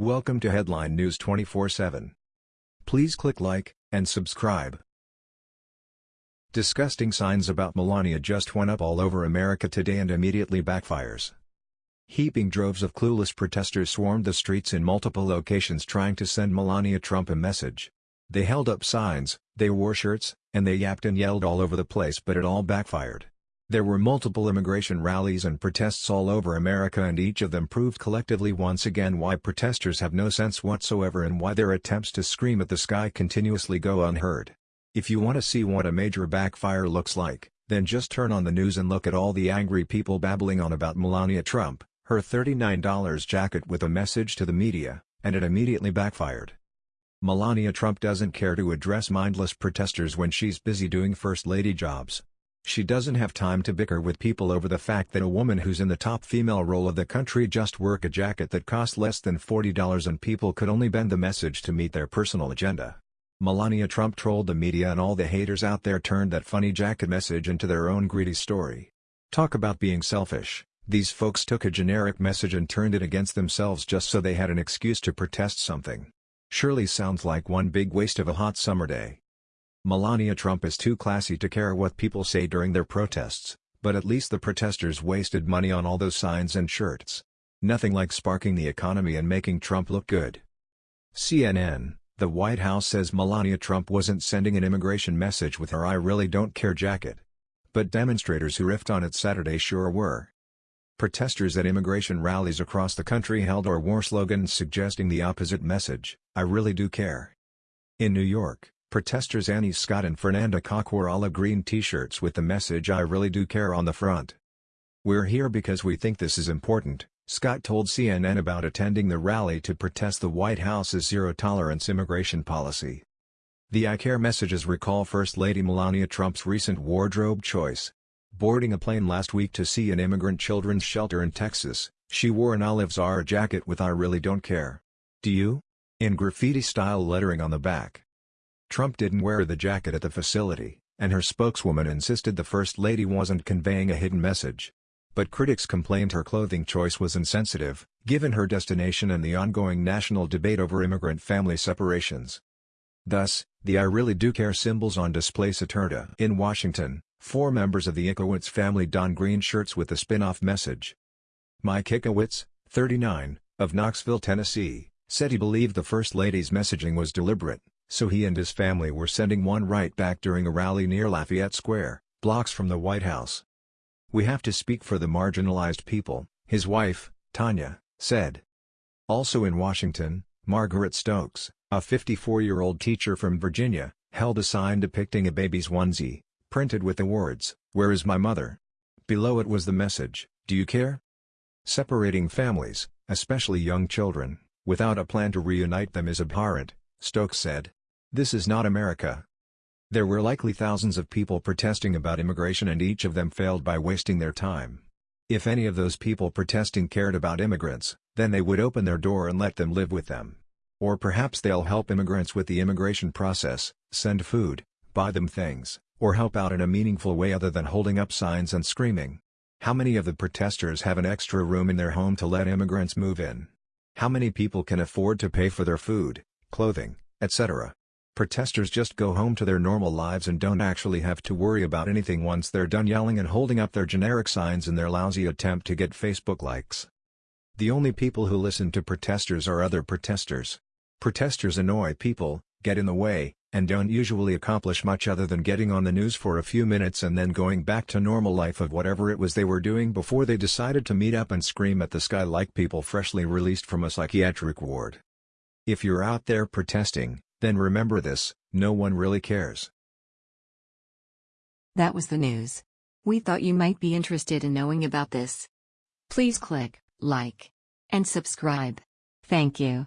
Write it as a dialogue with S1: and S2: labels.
S1: Welcome to Headline News 24/7. Please click like and subscribe. Disgusting signs about Melania just went up all over America today and immediately backfires. Heaping droves of clueless protesters swarmed the streets in multiple locations trying to send Melania Trump a message. They held up signs, they wore shirts, and they yapped and yelled all over the place but it all backfired. There were multiple immigration rallies and protests all over America and each of them proved collectively once again why protesters have no sense whatsoever and why their attempts to scream at the sky continuously go unheard. If you want to see what a major backfire looks like, then just turn on the news and look at all the angry people babbling on about Melania Trump, her $39 jacket with a message to the media, and it immediately backfired. Melania Trump doesn't care to address mindless protesters when she's busy doing first lady jobs. She doesn't have time to bicker with people over the fact that a woman who's in the top female role of the country just work a jacket that cost less than $40 and people could only bend the message to meet their personal agenda. Melania Trump trolled the media and all the haters out there turned that funny jacket message into their own greedy story. Talk about being selfish, these folks took a generic message and turned it against themselves just so they had an excuse to protest something. Surely sounds like one big waste of a hot summer day. Melania Trump is too classy to care what people say during their protests, but at least the protesters wasted money on all those signs and shirts. Nothing like sparking the economy and making Trump look good. CNN, the White House says Melania Trump wasn't sending an immigration message with her I really don't care jacket. But demonstrators who riffed on it Saturday sure were. Protesters at immigration rallies across the country held or wore slogans suggesting the opposite message, I really do care. In New York, Protesters Annie Scott and Fernanda Koch wore olive green t-shirts with the message I really do care on the front. We're here because we think this is important, Scott told CNN about attending the rally to protest the White House's zero-tolerance immigration policy. The I Care messages recall First Lady Melania Trump's recent wardrobe choice. Boarding a plane last week to see an immigrant children's shelter in Texas, she wore an olive Zara jacket with I really don't care. Do you? In graffiti-style lettering on the back. Trump didn't wear the jacket at the facility, and her spokeswoman insisted the First Lady wasn't conveying a hidden message. But critics complained her clothing choice was insensitive, given her destination and the ongoing national debate over immigrant family separations. Thus, the I Really Do Care symbols on display Saturday in Washington, four members of the Ickowitz family don green shirts with the spin-off message. Mike Ickowitz, 39, of Knoxville, Tennessee, said he believed the First Lady's messaging was deliberate so he and his family were sending one right back during a rally near Lafayette Square, blocks from the White House. We have to speak for the marginalized people, his wife, Tanya, said. Also in Washington, Margaret Stokes, a 54-year-old teacher from Virginia, held a sign depicting a baby's onesie, printed with the words, Where is my mother? Below it was the message, Do you care? Separating families, especially young children, without a plan to reunite them is abhorrent, Stokes said. This is not America. There were likely thousands of people protesting about immigration and each of them failed by wasting their time. If any of those people protesting cared about immigrants, then they would open their door and let them live with them. Or perhaps they'll help immigrants with the immigration process, send food, buy them things, or help out in a meaningful way other than holding up signs and screaming. How many of the protesters have an extra room in their home to let immigrants move in? How many people can afford to pay for their food, clothing, etc. Protesters just go home to their normal lives and don't actually have to worry about anything once they're done yelling and holding up their generic signs in their lousy attempt to get Facebook likes. The only people who listen to protesters are other protesters. Protesters annoy people, get in the way, and don't usually accomplish much other than getting on the news for a few minutes and then going back to normal life of whatever it was they were doing before they decided to meet up and scream at the sky like people freshly released from a psychiatric ward. If you're out there protesting, then remember this, no one really cares.
S2: That was the news. We thought you might be interested in knowing about this. Please click like and subscribe. Thank you.